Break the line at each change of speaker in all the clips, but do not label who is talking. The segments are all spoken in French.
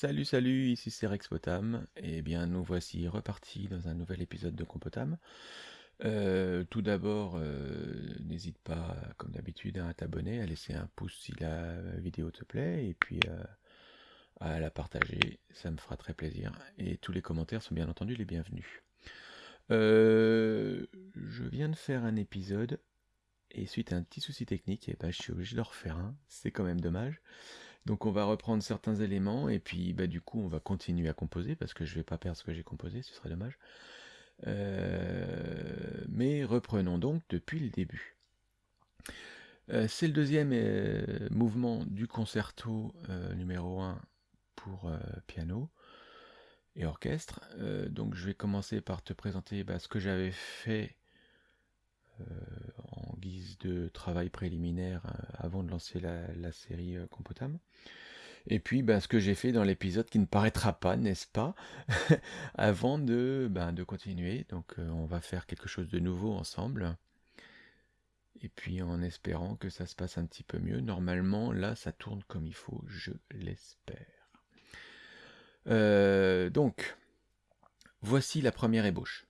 Salut, salut, ici c'est Rex Potam. Eh bien, nous voici repartis dans un nouvel épisode de Compotam. Euh, tout d'abord, euh, n'hésite pas, comme d'habitude, à t'abonner, à laisser un pouce si la vidéo te plaît, et puis euh, à la partager, ça me fera très plaisir. Et tous les commentaires sont bien entendu les bienvenus. je viens de faire un épisode, et suite à un petit souci technique, et eh ben, je suis obligé de refaire un, c'est quand même dommage. Donc on va reprendre certains éléments et puis bah, du coup on va continuer à composer parce que je vais pas perdre ce que j'ai composé, ce serait dommage. Euh, mais reprenons donc depuis le début. Euh, c'est le deuxième euh, mouvement du concerto numéro 1 pour piano et orchestre. donc je vais commencer par te présenter bah, ce que j'avais fait guise de travail préliminaire avant de lancer la, série Compotam. Et puis, ben, ce que j'ai fait dans l'épisode qui ne paraîtra pas, n'est-ce pas Avant de, ben, de continuer. Donc, euh, on va faire quelque chose de nouveau ensemble. Et puis, en espérant que ça se passe un petit peu mieux. Normalement, là, ça tourne comme il faut, je l'espère. Euh, donc, voici la première ébauche.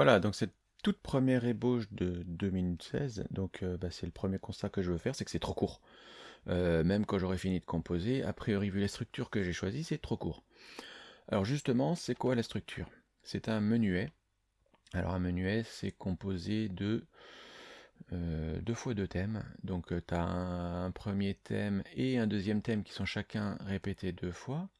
Voilà, donc cette toute première ébauche de 2 minutes 16, donc euh, bah, c'est le premier constat que je veux faire, c'est que c'est trop court. Euh, même quand j'aurai fini de composer, a priori vu les structures que j'ai choisies, c'est trop court. Alors justement, c'est quoi la structure? C'est un menuet. Alors un menuet, c'est composé de euh, deux fois deux thèmes. Donc tu as un, premier thème et un deuxième thème qui sont chacun répétés deux fois.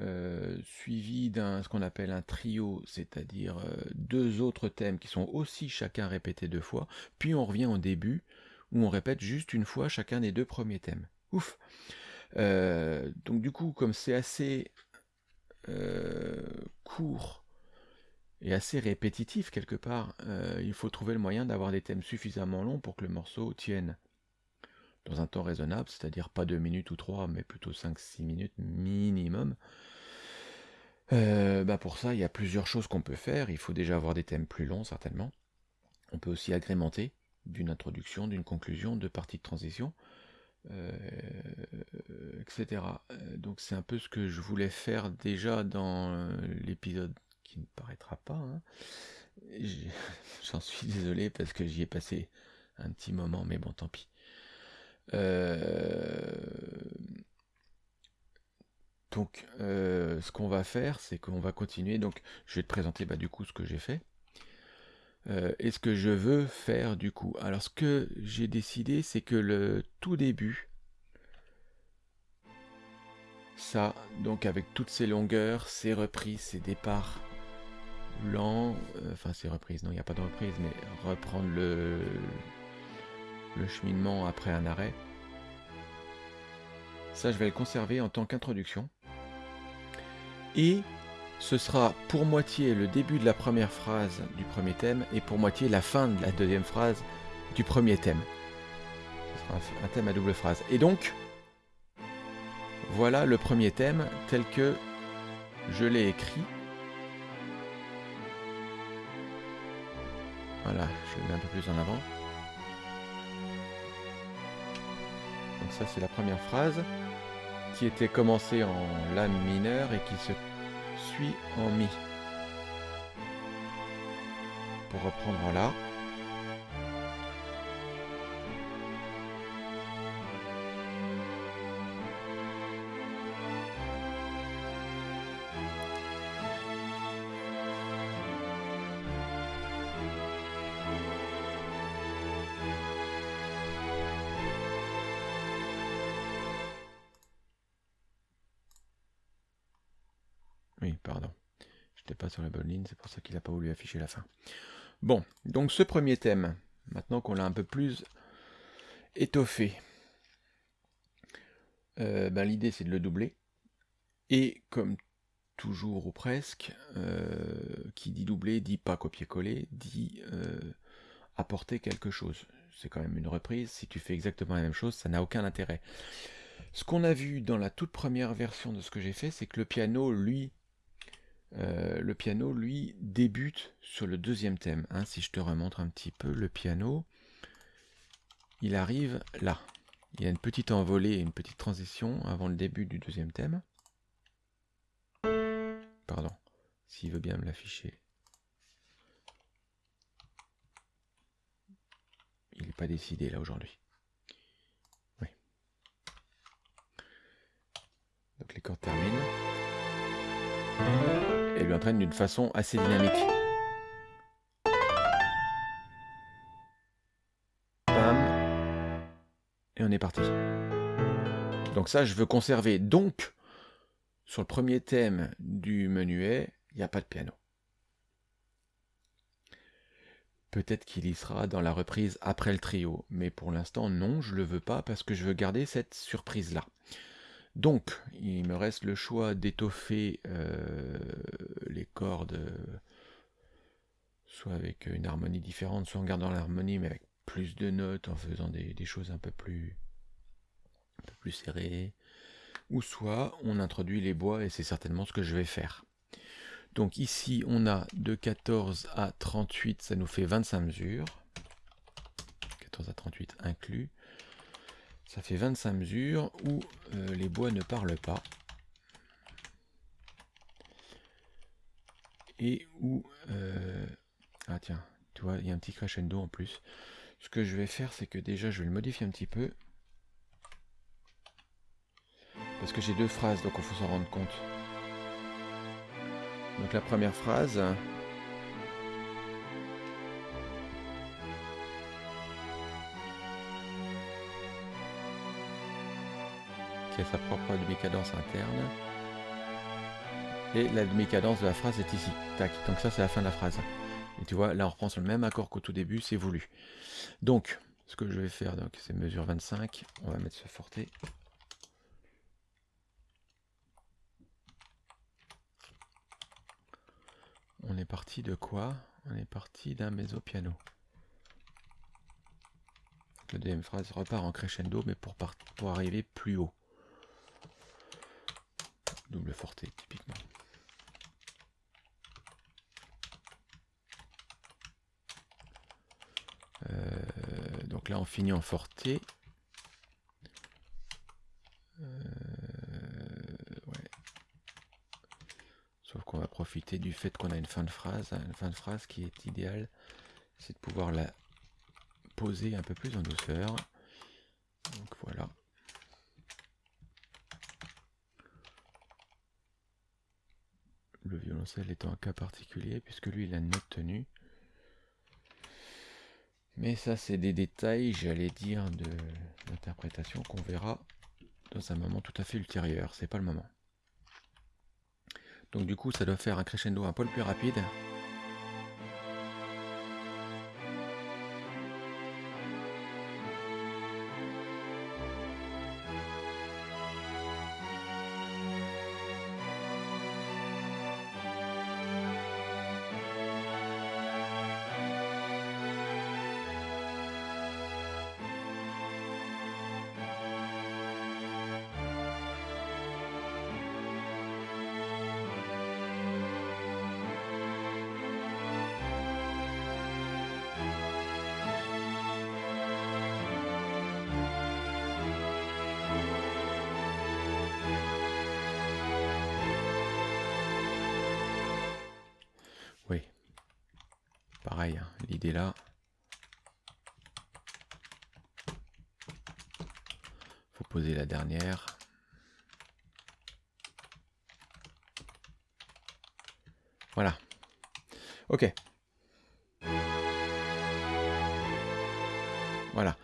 Euh, suivi d'un ce qu'on appelle un trio, c'est-à-dire euh, deux autres thèmes qui sont aussi chacun répétés deux fois, puis on revient au début, où on répète juste une fois chacun des deux premiers thèmes. Ouf euh, Donc du coup, comme c'est assez court et assez répétitif quelque part, il faut trouver le moyen d'avoir des thèmes suffisamment longs pour que le morceau tienne dans un temps raisonnable, c'est-à-dire pas 2 minutes ou 3, mais plutôt 5-6 minutes minimum. Euh, bah pour ça, il y a plusieurs choses qu'on peut faire. Il faut déjà avoir des thèmes plus longs, certainement. On peut aussi agrémenter d'une introduction, d'une conclusion, de parties de transition, euh, etc. Euh, donc c'est un peu ce que je voulais faire déjà dans l'épisode qui ne paraîtra pas. Hein. J'en suis désolé parce que j'y ai passé un petit moment, mais bon, tant pis. Euh, donc, euh, ce qu'on va faire, c'est qu'on va continuer. Donc, je vais te présenter bah, du coup ce que j'ai fait. Euh, et ce que je veux faire du coup. Alors, ce que j'ai décidé, c'est que le tout début, ça, donc avec toutes ces longueurs, ces reprises, ces départs lents, enfin ces reprises, non, il n'y a pas de reprise, mais reprendre le, le cheminement après un arrêt. Ça, je vais le conserver en tant qu'introduction. Et ce sera pour moitié le début de la première phrase du premier thème et pour moitié la fin de la deuxième phrase du premier thème. Ce sera un thème à double phrase. Et donc, voilà le premier thème tel que je l'ai écrit. Voilà, je le mets un peu plus en avant. Donc ça c'est la première phrase qui était commencée en La mineur et qui se suit en mi. Pour reprendre là. Oui, voulu afficher la fin. Bon, donc ce premier thème, maintenant qu'on l'a un peu plus étoffé, euh, ben, l'idée c'est de le doubler. Et comme toujours ou presque, euh, qui dit doubler dit pas copier-coller, dit euh, apporter quelque chose. C'est quand même une reprise, si tu fais exactement la même chose, ça n'a aucun intérêt. Ce qu'on a vu dans la toute première version de ce que j'ai fait, c'est que le piano, lui, euh, le piano, lui, débute sur le deuxième thème. Hein. si je te remontre un petit peu le piano, il arrive là. Il y a une petite envolée, une petite transition avant le début du deuxième thème. Pardon, s'il veut bien me l'afficher. Il n'est pas décidé là aujourd'hui. Oui. Donc les cordes terminent lui entraîne d'une façon assez dynamique. Et on est parti. Donc ça, je veux conserver. Donc, sur le premier thème du menuet, il n'y a pas de piano. Peut-être qu'il y sera dans la reprise après le trio, mais pour l'instant non, je le veux pas parce que je veux garder cette surprise là. Donc, il me reste le choix d'étoffer euh, les cordes, soit avec une harmonie différente, soit en gardant l'harmonie, mais avec plus de notes, en faisant des, choses un peu plus, un peu plus serrées, ou soit on introduit les bois, et c'est certainement ce que je vais faire. Donc ici, on a de 14 à 38, ça nous fait 25 mesures. 14 à 38 inclus. Ça fait 25 mesures où euh, les bois ne parlent pas. Et où... Euh, ah tiens, tu vois, il y a un petit crescendo en plus. Ce que je vais faire, c'est que déjà, je vais le modifier un petit peu. Parce que j'ai deux phrases, donc il faut s'en rendre compte. Donc la première phrase, qui a sa propre demi-cadence interne. Et la demi-cadence de la phrase est ici. Tac. Donc ça, c'est la fin de la phrase. Et tu vois, là, on reprend sur le même accord qu'au tout début, c'est voulu. Donc, ce que je vais faire, donc, c'est mesure 25. On va mettre ce forté. On est parti de quoi? On est parti d'un mezzo-piano. La deuxième phrase repart en crescendo, mais pour, pour arriver plus haut double forté typiquement. Euh, donc là on finit en forté. Euh, Sauf qu'on va profiter du fait qu'on a une fin de phrase. Une fin de phrase qui est idéale, c'est de pouvoir la poser un peu plus en douceur. Voilà. Le violoncelle étant un cas particulier, puisque lui, il a une note tenue. Mais ça, c'est des détails, j'allais dire, d'interprétation qu'on verra dans un moment tout à fait ultérieur. C'est pas le moment. Donc du coup, ça doit faire un crescendo un poil plus rapide. Là. Faut poser la dernière. Voilà. Ok. Voilà.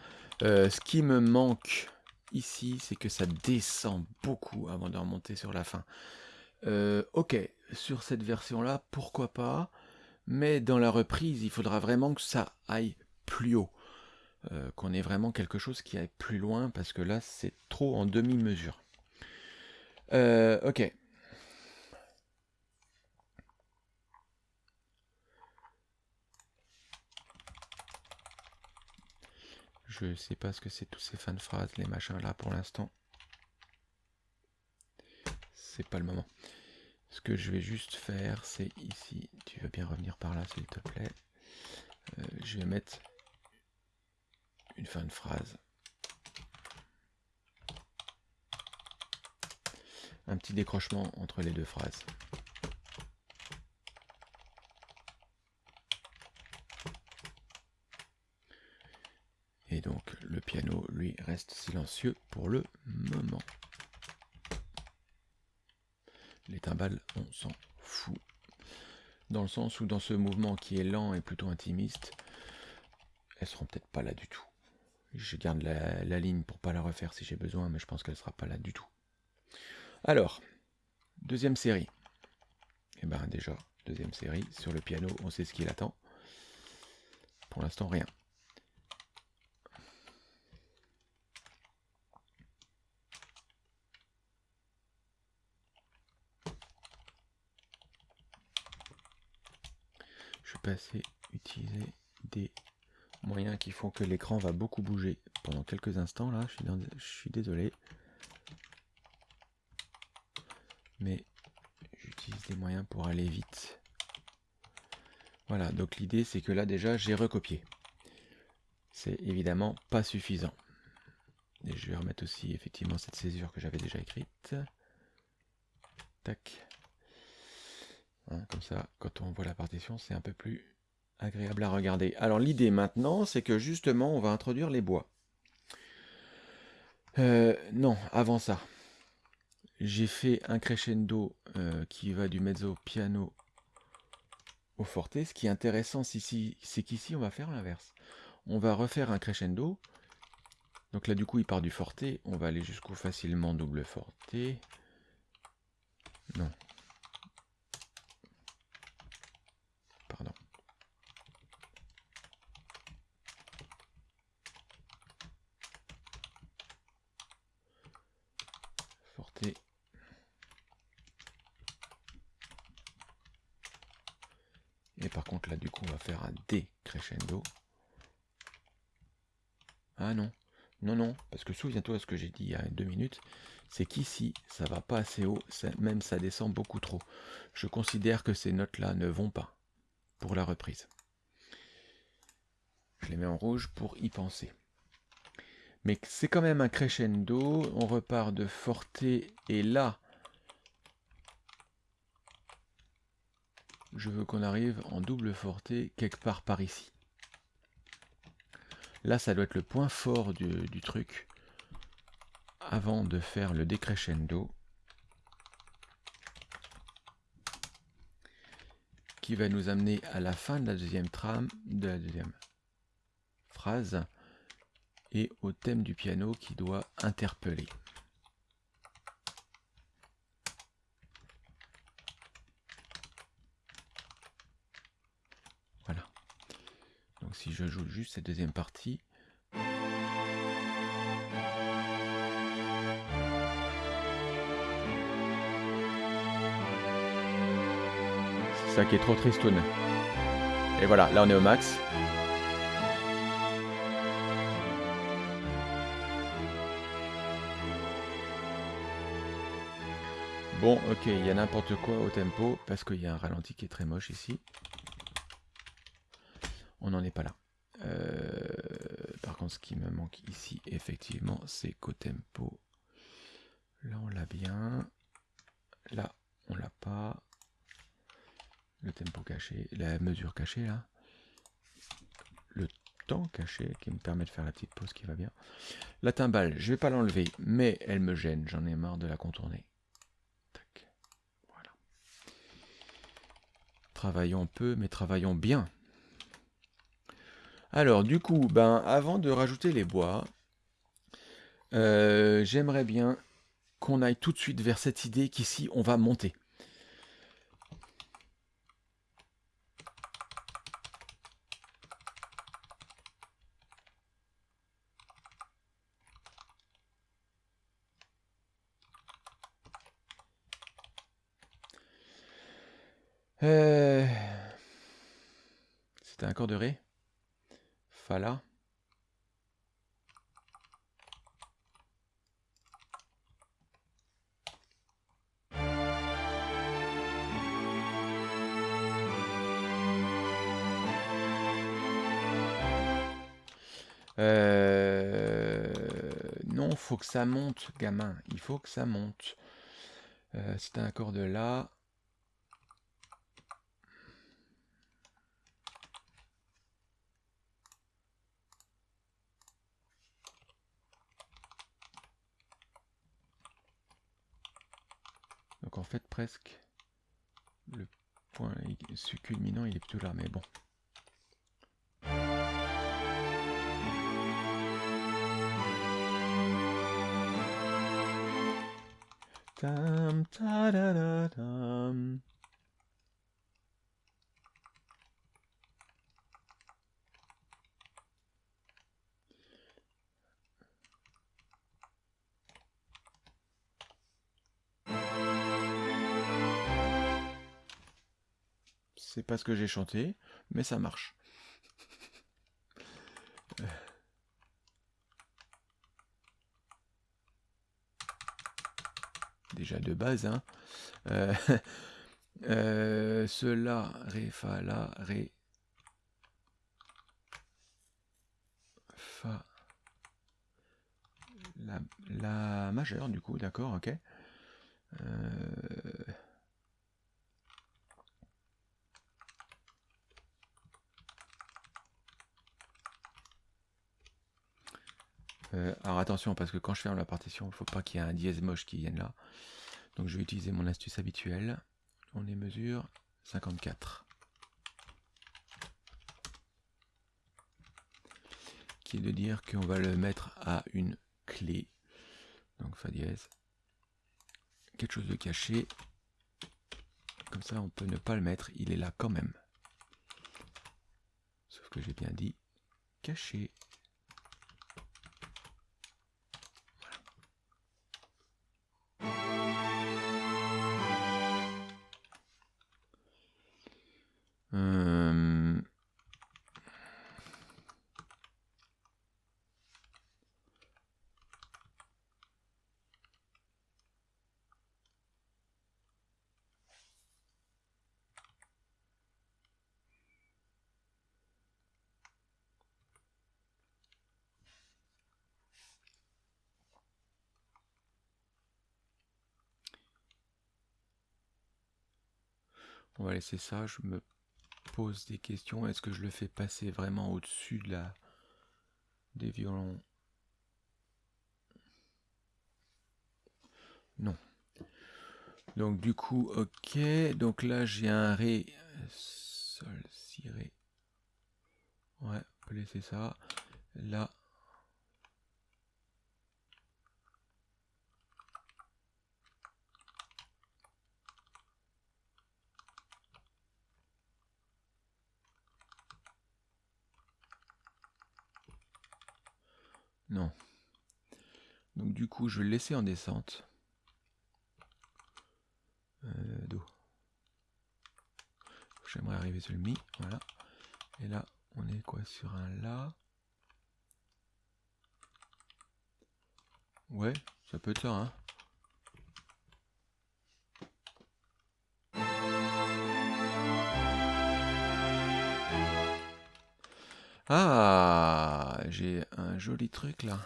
Euh, ce qui me manque ici, c'est que ça descend beaucoup avant de remonter sur la fin. Euh, ok, sur cette version-là, pourquoi pas? Mais dans la reprise, il faudra vraiment que ça aille plus haut. Euh, qu'on ait vraiment quelque chose qui aille plus loin, parce que là, c'est trop en demi-mesure. Euh, ok. Je sais pas ce que c'est tous ces fins de phrases, les machins là pour l'instant. C'est pas le moment. Ce que je vais juste faire, c'est ici, tu veux bien revenir par là s'il te plaît. Euh, je vais mettre une fin de phrase. Un petit décrochement entre les deux phrases. Et donc le piano, lui, reste silencieux pour le moment. Les timbales, on s'en fout. Dans le sens où dans ce mouvement qui est lent et plutôt intimiste, elles seront peut-être pas là du tout. Je garde la, ligne pour pas la refaire si j'ai besoin, mais je pense qu'elle sera pas là du tout. Alors, deuxième série. Et eh ben déjà, deuxième série. Sur le piano, on sait ce qu'il attend. Pour l'instant, rien. Passer utiliser des moyens qui font que l'écran va beaucoup bouger pendant quelques instants là, je suis, je suis désolé. Mais j'utilise des moyens pour aller vite. Voilà, donc l'idée c'est que là déjà j'ai recopié. C'est évidemment pas suffisant. Et je vais remettre aussi effectivement cette césure que j'avais déjà écrite. Tac. Hein, comme ça, quand on voit la partition, c'est un peu plus agréable à regarder. Alors l'idée maintenant, c'est que justement, on va introduire les bois. Euh, non, avant ça, j'ai fait un crescendo euh, qui va du mezzo piano au forte. Ce qui est intéressant c'est qu'ici, on va faire l'inverse. On va refaire un crescendo. Donc là, du coup, il part du forte. On va aller jusqu'au facilement double forte. Non, Et par contre là du coup on va faire un décrescendo. Ah non, non, souviens-toi ce que j'ai dit il y a deux minutes, c'est qu'ici, ça va pas assez haut, même ça descend beaucoup trop. Je considère que ces notes-là ne vont pas pour la reprise. Je les mets en rouge pour y penser. Mais c'est quand même un crescendo, on repart de forte et là, je veux qu'on arrive en double forte quelque part par ici. Là, ça doit être le point fort du, truc. Avant de faire le décrescendo qui va nous amener à la fin de la deuxième trame, de la deuxième phrase et au thème du piano qui doit interpeller. Voilà. Donc si je joue juste cette deuxième partie, qui est trop tristoun. Et voilà, là on est au max. Bon, ok, il y a n'importe quoi au tempo, parce qu'il y a un ralenti qui est très moche ici. On n'en est pas là. Euh, par contre, ce qui me manque ici, effectivement, c'est qu'au tempo, là on l'a bien. Là, on l'a pas. Le tempo caché, la mesure cachée là. Le temps caché qui me permet de faire la petite pause qui va bien. La timbale, je vais pas l'enlever, mais elle me gêne, j'en ai marre de la contourner. Travaillons peu, mais travaillons bien. Alors, du coup, ben, avant de rajouter les bois, euh, j'aimerais bien qu'on aille tout de suite vers cette idée qu'ici, on va monter. Euh, c'était un accord de Ré Fa là euh, non, faut que ça monte, gamin. Il faut que ça monte. Euh, c'est un accord de La. Fait presque le point culminant il est plutôt là, mais bon. C'est pas ce que j'ai chanté, mais ça marche. Déjà de base, hein. Euh, euh, cela, ré, fa, la, ré, fa, la, la majeure du coup, d'accord, ok. Euh, Euh, alors parce que quand je ferme la partition, il ne faut pas qu'il y ait un dièse moche qui vienne là. Donc je vais utiliser mon astuce habituelle. On est mesure 54. Qui est de dire qu'on va le mettre à une clé. Donc Fa dièse. Quelque chose de caché. Comme ça, on peut ne pas le mettre. Il est là quand même. Sauf que j'ai bien dit caché. On va laisser ça, je me pose des questions. Est-ce que je le fais passer vraiment au-dessus de la des violons? Non. Donc du coup, ok. Donc là, j'ai un Ré, Sol, Si, Ré. Ouais, on peut laisser ça. Là. Non. Donc du coup, je vais le laisser en descente. Euh. J'aimerais arriver sur le Mi, voilà. Et là, on est quoi? Sur un La Ouais, ça peut être ça, hein. Ah, j'ai un joli truc là.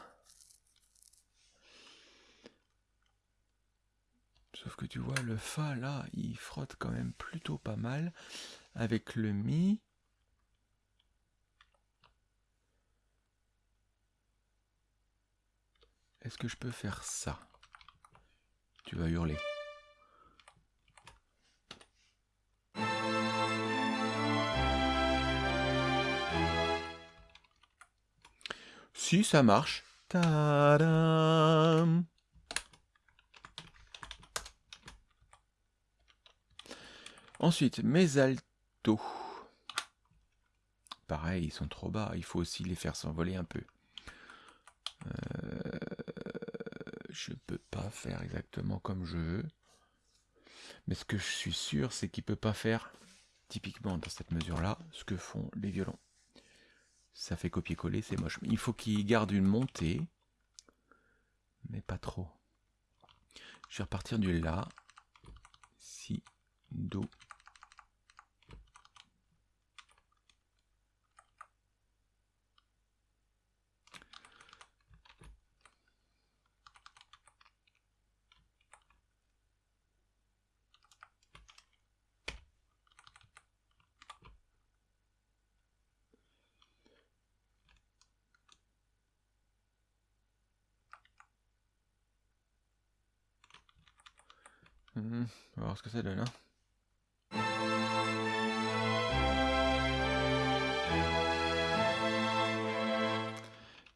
Sauf que tu vois, le Fa là, il frotte quand même plutôt pas mal. Avec le Mi. Est-ce que je peux faire ça? Tu vas hurler. Si ça marche. Tadam Ensuite, mes altos. Pareil, ils sont trop bas. Il faut aussi les faire s'envoler un peu. Euh, je peux pas faire exactement comme je veux. Mais ce que je suis sûr, c'est qu'il peut pas faire typiquement dans cette mesure-là ce que font les violons. Ça fait copier-coller, c'est moche. Il faut qu'il garde une montée, mais pas trop. Je vais repartir du La, Si, Do, Mhm. on va ce que ça donne.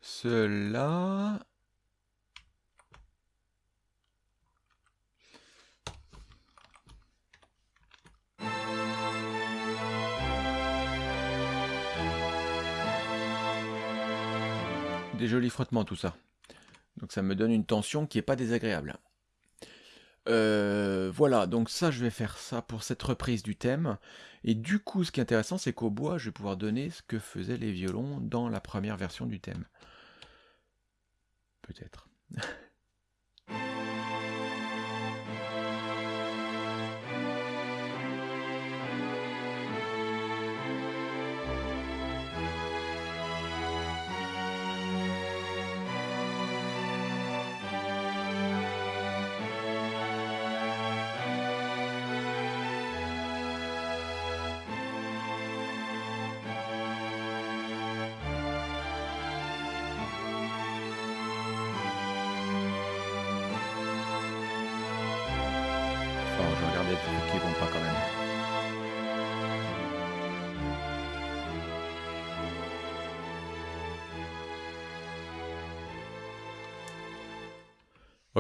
Cela... Des jolis frottements tout ça. Donc ça me donne une tension qui n'est pas désagréable. Euh, voilà, donc ça, je vais faire ça pour cette reprise du thème. Et du coup, ce qui est intéressant, c'est qu'au bois, je vais pouvoir donner ce que faisaient les violons dans la première version du thème. Peut-être.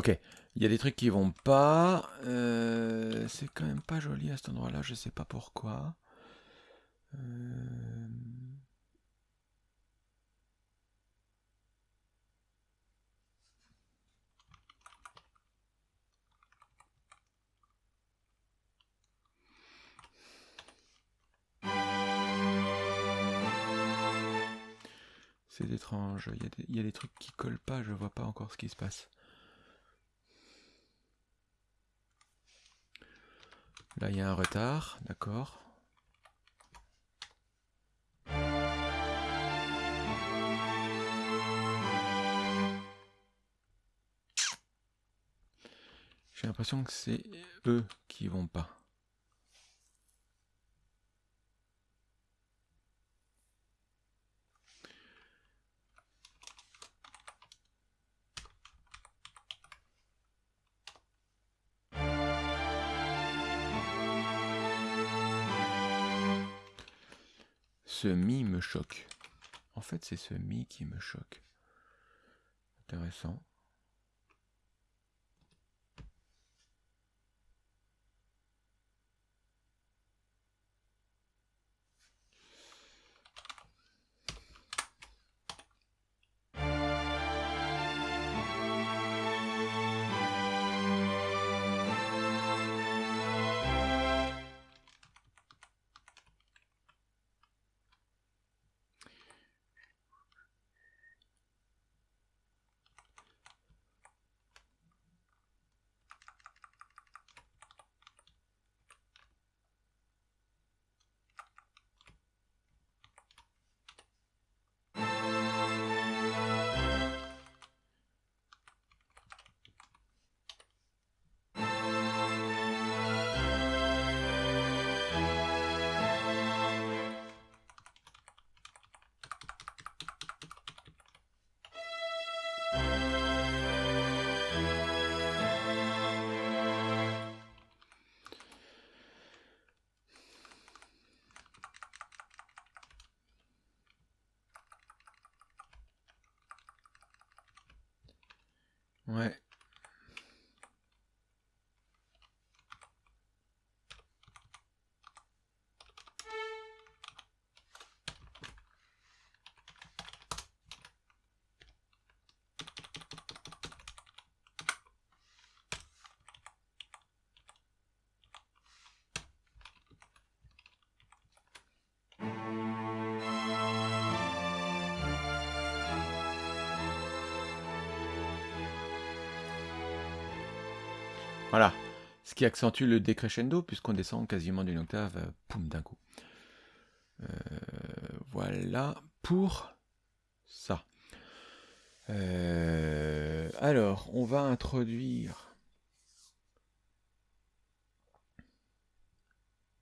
Ok, il y a des trucs qui vont pas. Euh, c'est quand même pas joli à cet endroit-là, je sais pas pourquoi. Euh... C'est étrange, il y, a des, trucs qui collent pas, je vois pas encore ce qui se passe. Là, il y a un retard, d'accord. J'ai l'impression que c'est eux qui vont pas. Ce mi me choque. En fait, c'est ce mi qui me choque. Intéressant. Ouais. Qui accentue le décrescendo, puisqu'on descend quasiment d'une octave, euh, poum, d'un coup. Euh, voilà pour ça. Euh, alors, on va introduire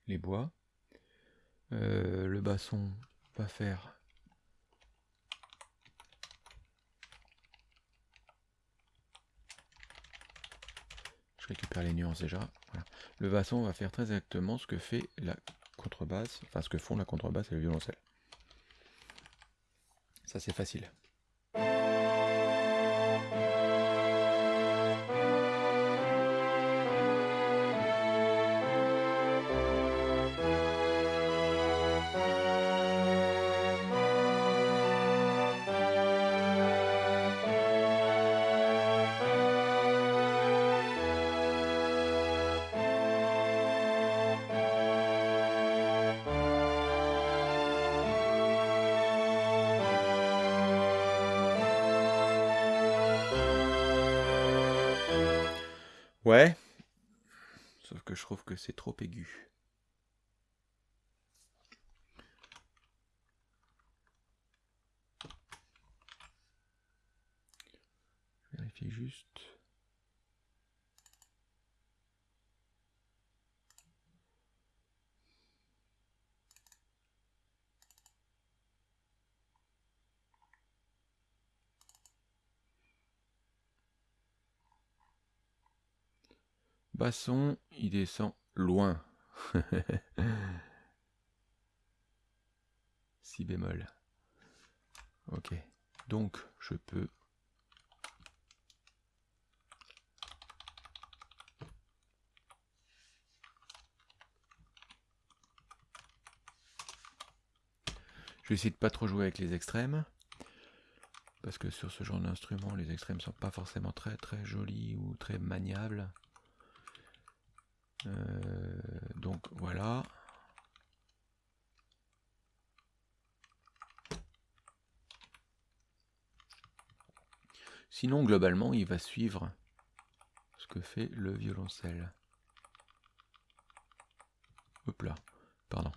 les bois. le basson va faire Je récupère les nuances déjà. Le basson va faire très exactement ce que fait la contrebasse, enfin ce que font la contrebasse et le violoncelle. Ça c'est facile. Ouais. Sauf que je trouve que c'est trop aigu. Vérifie juste. Basson, il descend loin. si bémol. Ok. Donc, je peux... Je vais essayer de pas trop jouer avec les extrêmes. Parce que sur ce genre d'instrument, les extrêmes sont pas forcément très très jolis ou très maniables. Euh, donc voilà. Sinon, globalement, il va suivre ce que fait le violoncelle. Hop là, pardon.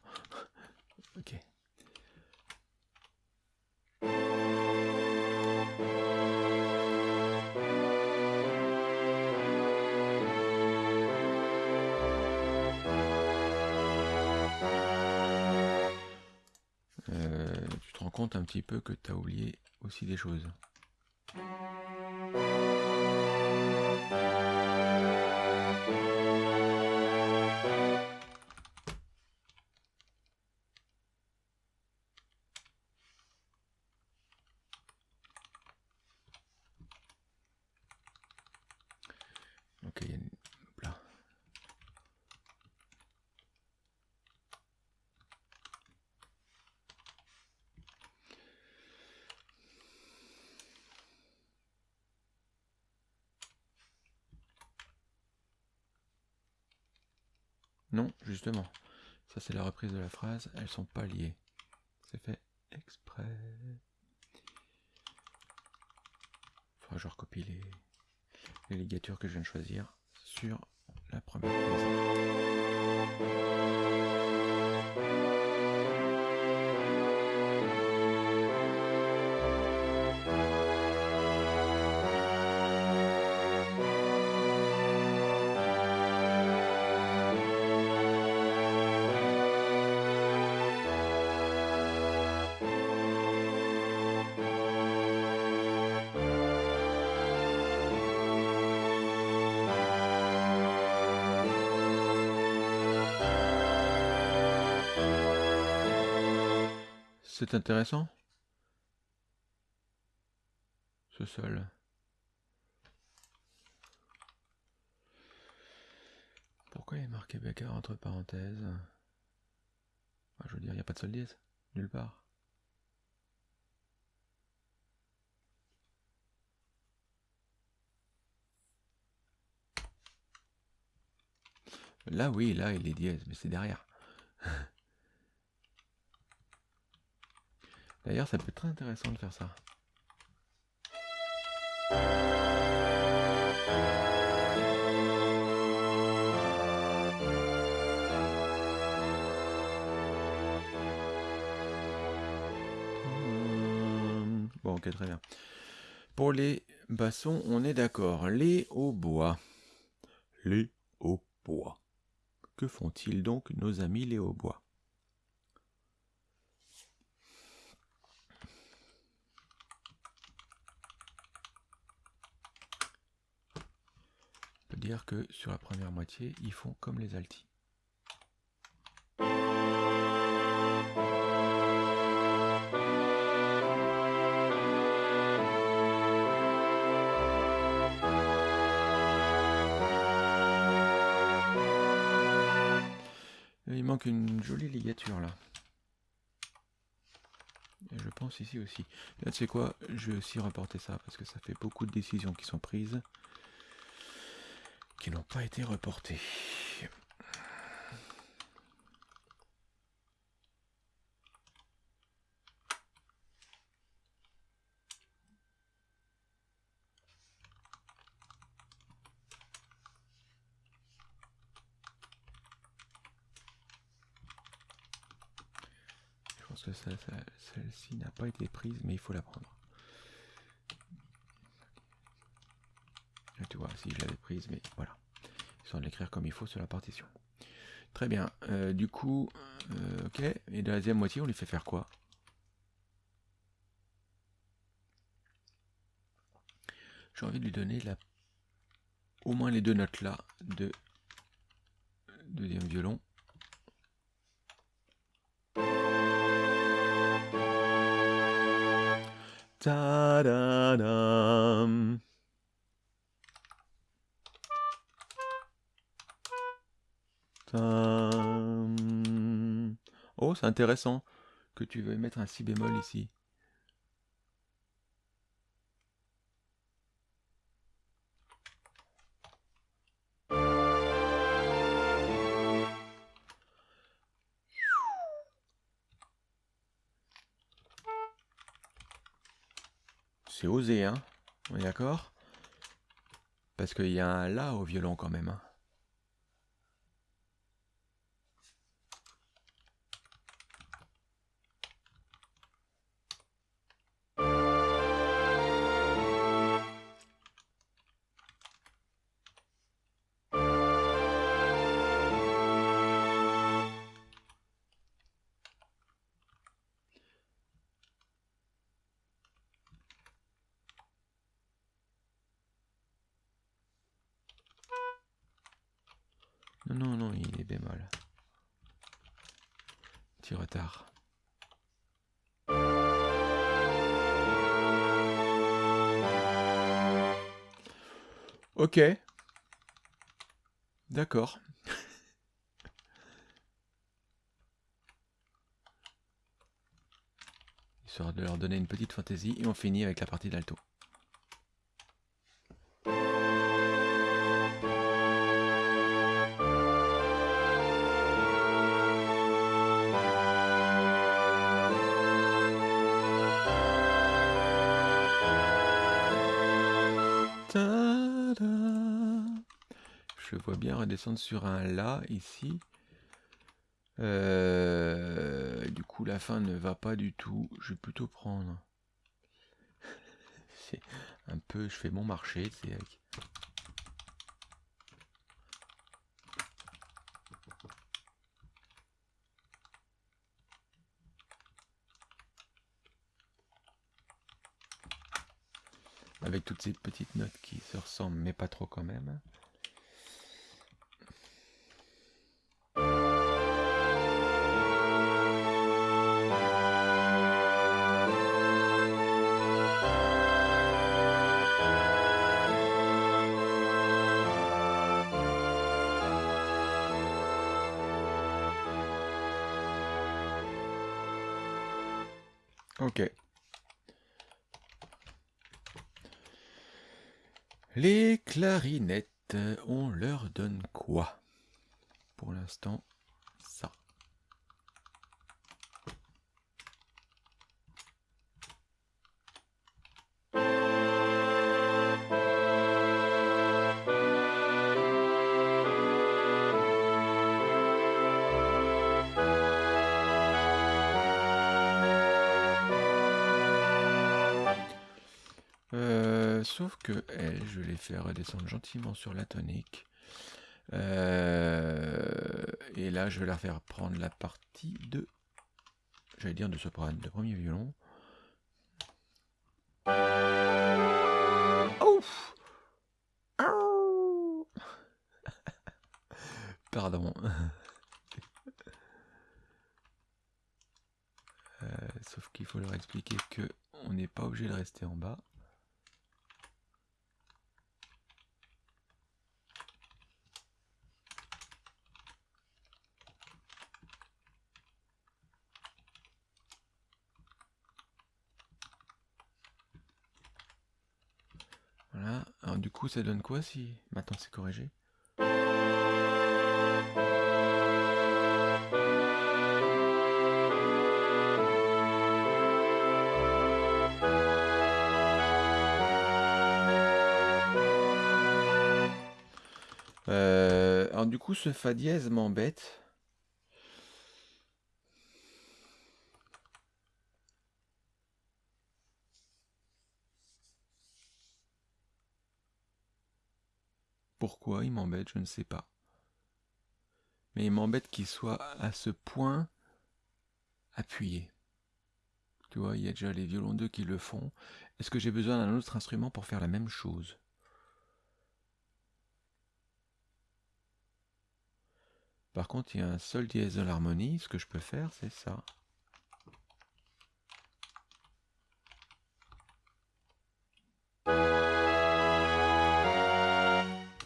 Petit peu que tu as oublié aussi des choses. Ça, c'est la reprise de la phrase. Elles sont pas liées. C'est fait exprès. Faudra que je recopie les, les ligatures que je viens de choisir sur la première prise. C'est intéressant Ce sol. Pourquoi il est marqué Becker entre parenthèses? Ah, Je veux dire, il n'y a pas de sol dièse, nulle part. Là, oui, là, il est dièse, mais c'est derrière. D'ailleurs, ça peut être très intéressant de faire ça. Bon, ok, très bien. Pour les bassons, on est d'accord. Les hautbois. Les hautbois. Que font-ils donc nos amis les hautbois? Dire que sur la première moitié, ils font comme les altis. Il manque une jolie ligature là. Je pense ici aussi. Là, tu sais quoi? Je vais aussi reporter ça parce que ça fait beaucoup de décisions qui sont prises n'ont pas été reportés. Je pense que celle-ci n'a pas été prise, mais il faut la prendre. Si je l'avais prise, mais voilà. Sans l'écrire comme il faut sur la partition. Très bien. Euh, du coup, euh, ok. Et de la deuxième moitié, on lui fait faire quoi? J'ai envie de lui donner la... au moins les deux notes là de deuxième violon. Oh, c'est intéressant que tu veuilles mettre un si bémol ici. C'est osé, hein On est d'accord? Parce qu'il y a un La au violon quand même. Hein Ok. D'accord. Histoire de leur donner une petite fantaisie et on finit avec la partie d'alto. Je vois bien redescendre sur un La ici. Euh, du coup, la fin ne va pas du tout. Je vais plutôt prendre. C'est un peu. Je fais mon marché. C'est avec. Avec toutes ces petites notes qui se ressemblent, mais pas trop quand même. Euh, sauf que elle, je vais les faire redescendre gentiment sur la tonique. Euh, et là, je vais leur faire prendre la partie de, j'allais dire de soprano, de premier violon. Pardon. Euh, sauf qu'il faut leur expliquer que on n'est pas obligé de rester en bas. Voilà. Alors du coup, ça donne quoi si maintenant c'est corrigé? Euh, alors du coup, ce fa dièse m'embête. Pourquoi il m'embête, je ne sais pas. Mais il m'embête qu'il soit à ce point appuyé. Tu vois, il y a déjà les violons 2 qui le font. Est-ce que j'ai besoin d'un autre instrument pour faire la même chose? Par contre, il y a un sol dièse de l'harmonie. Ce que je peux faire, c'est ça.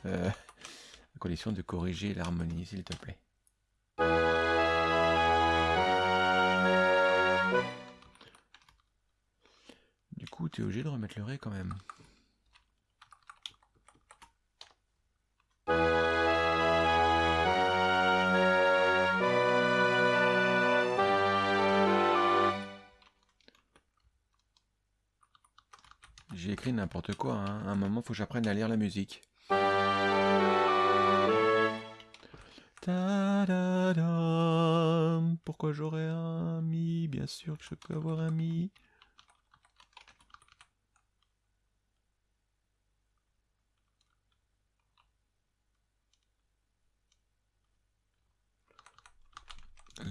Euh, à condition de corriger l'harmonie, s'il te plaît. Du coup, tu es obligé de remettre le ré quand même. J'ai écrit n'importe quoi. Hein. À un moment, faut que j'apprenne à lire la musique. Pourquoi j'aurais un mi Bien sûr que je peux avoir un mi.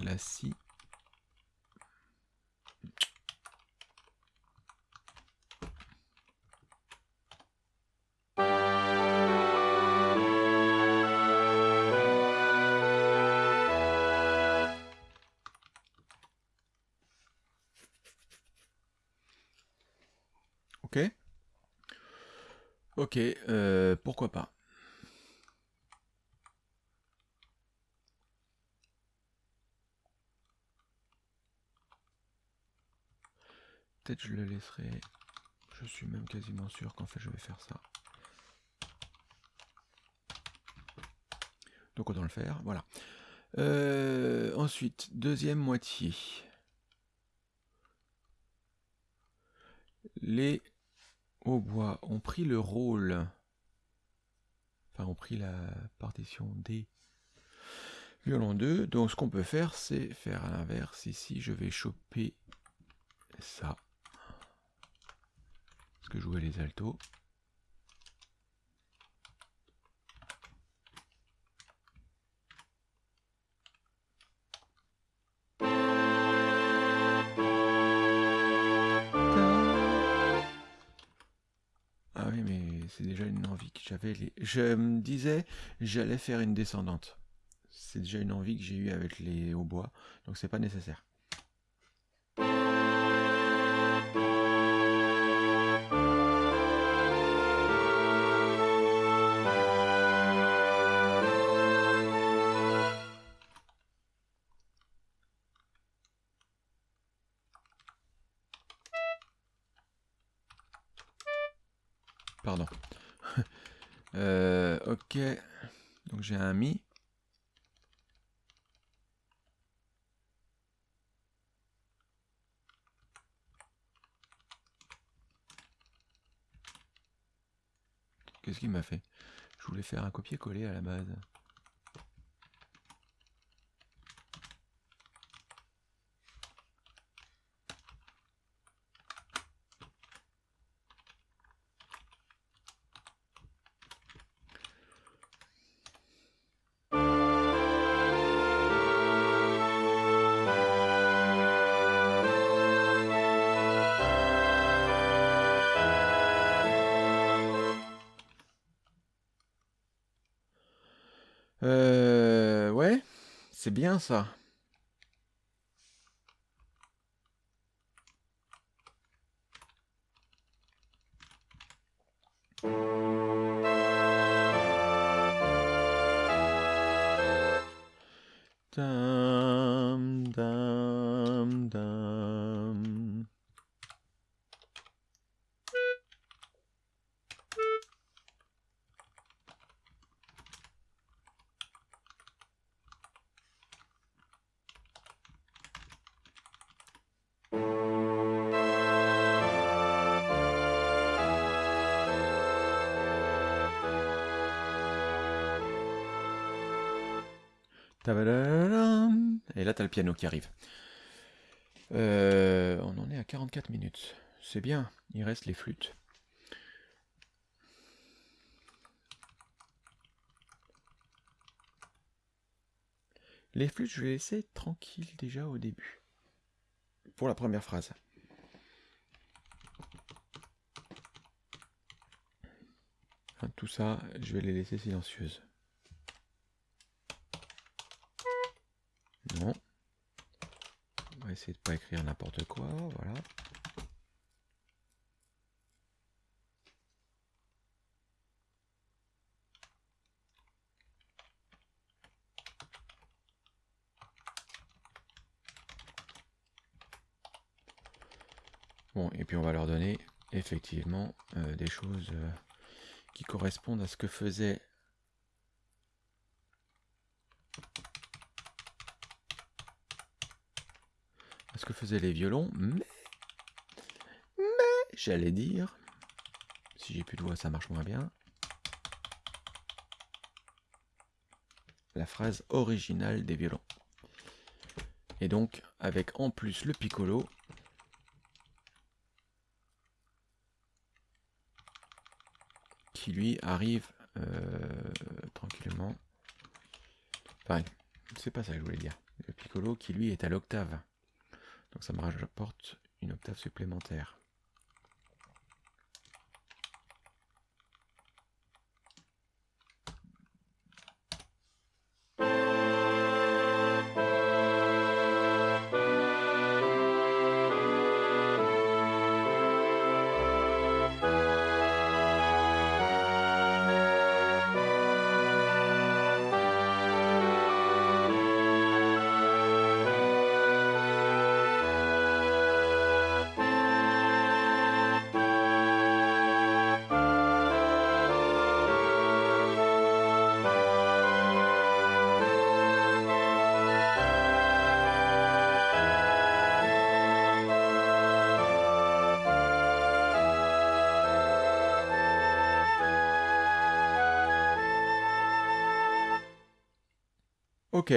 La si. Peut-être je le laisserai. Je suis même quasiment sûr qu'en fait je vais faire ça. Donc autant le faire, voilà. Euh, ensuite, deuxième moitié. Les hautbois ont pris le rôle, enfin ont pris la partition D violon 2. Donc ce qu'on peut faire, c'est faire à l'inverse. Ici, je vais choper ça. Que jouer les altos. Ah oui, mais c'est déjà une envie que j'avais. Je me disais, j'allais faire une descendante c'est déjà une envie que j'ai eue avec les hautbois, donc c'est pas nécessaire. Donc j'ai un mi. Qu'est-ce qu'il m'a fait? Je voulais faire un copier-coller à la base. C'est piano qui arrive. Euh, on en est à 44 minutes. C'est bien, il reste les flûtes. Les flûtes, je vais laisser tranquille déjà au début. Pour la première phrase. Tout ça, je vais les laisser silencieuses. Non. On essayer de pas écrire n'importe quoi, voilà. Bon, et puis on va leur donner effectivement euh, des choses euh, qui correspondent à ce que faisait ce que faisaient les violons, mais, mais j'allais dire, si j'ai plus de voix, ça marche moins bien. La phrase originale des violons. Et donc, avec en plus le piccolo, qui lui arrive euh, tranquillement. Enfin, c'est pas ça que je voulais dire. Le piccolo qui lui est à l'octave. Donc ça me rapporte une octave supplémentaire. Ok.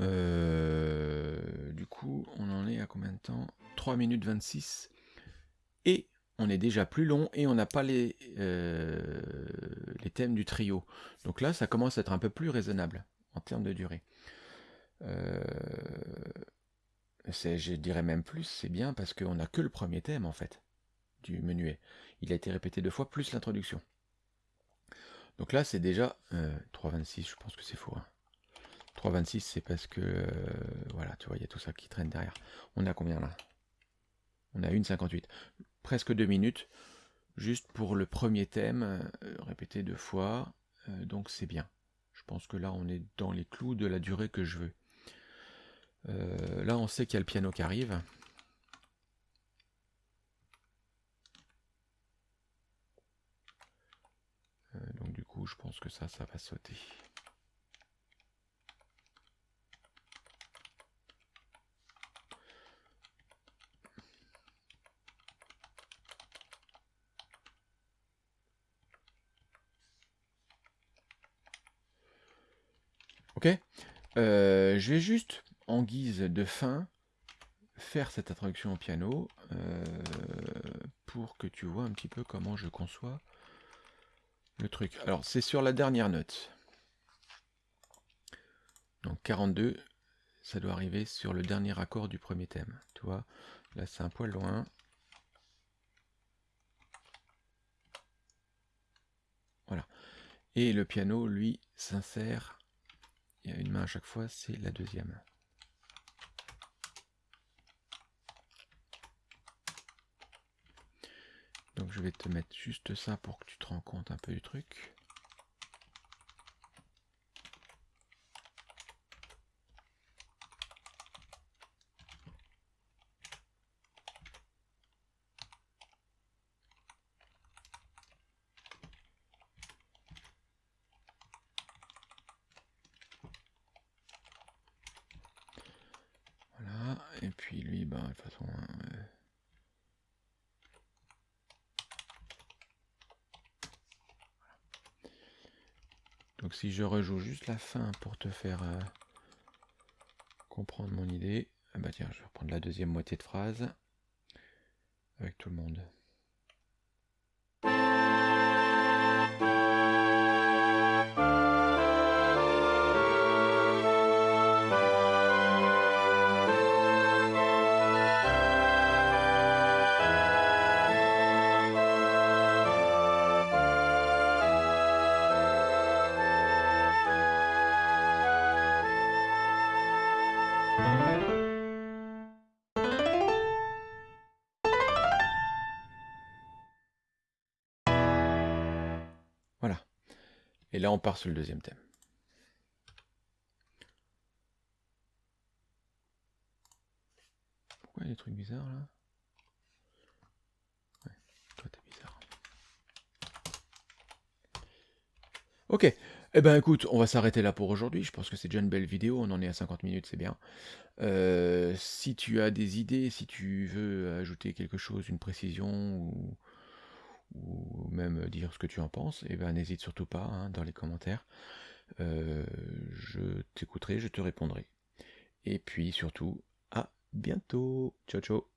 Euh, du coup, on en est à combien de temps? 3 minutes 26. Et on est déjà plus long et on n'a pas les, euh, les thèmes du trio. Donc là, ça commence à être un peu plus raisonnable en termes de durée. Euh, je dirais même plus, c'est bien parce qu'on n'a que le premier thème en fait du menuet. Il a été répété deux fois plus l'introduction. Donc là, c'est déjà 3,26, euh, je pense que c'est faux. 3,26, hein. c'est parce que, euh, voilà, tu vois, il y a tout ça qui traîne derrière. On a combien là? On a 1,58. Presque deux minutes, juste pour le premier thème, euh, répété deux fois, donc c'est bien. Je pense que là, on est dans les clous de la durée que je veux. là, on sait qu'il y a le piano qui arrive. Je pense que ça, ça va sauter. Ok euh, Je vais juste, en guise de fin, faire cette introduction au piano euh, pour que tu vois un petit peu comment je conçois le truc. Alors, c'est sur la dernière note. Donc 42, ça doit arriver sur le dernier accord du premier thème. Tu vois, là c'est un poil loin. Voilà. Et le piano, lui, s'insère. Il y a une main à chaque fois, c'est la deuxième. Donc je vais te mettre juste ça pour que tu te rends compte un peu du truc. Voilà, et puis lui, bah, de toute façon, euh, Si je rejoue juste la fin pour te faire euh, comprendre mon idée, ah bah tiens, je vais reprendre la deuxième moitié de phrase avec tout le monde. On part sur le deuxième thème. Pourquoi il y a des trucs bizarres là? Toi t'es bizarre. Ok. Eh ben écoute, on va s'arrêter là pour aujourd'hui. Je pense que c'est déjà une belle vidéo. On en est à 50 minutes, c'est bien. Euh, si tu as des idées, si tu veux ajouter quelque chose, une précision ou ou même dire ce que tu en penses, et eh ben n'hésite surtout pas hein, dans les commentaires. Euh, je t'écouterai, je te répondrai. Et puis surtout, à bientôt. Ciao ciao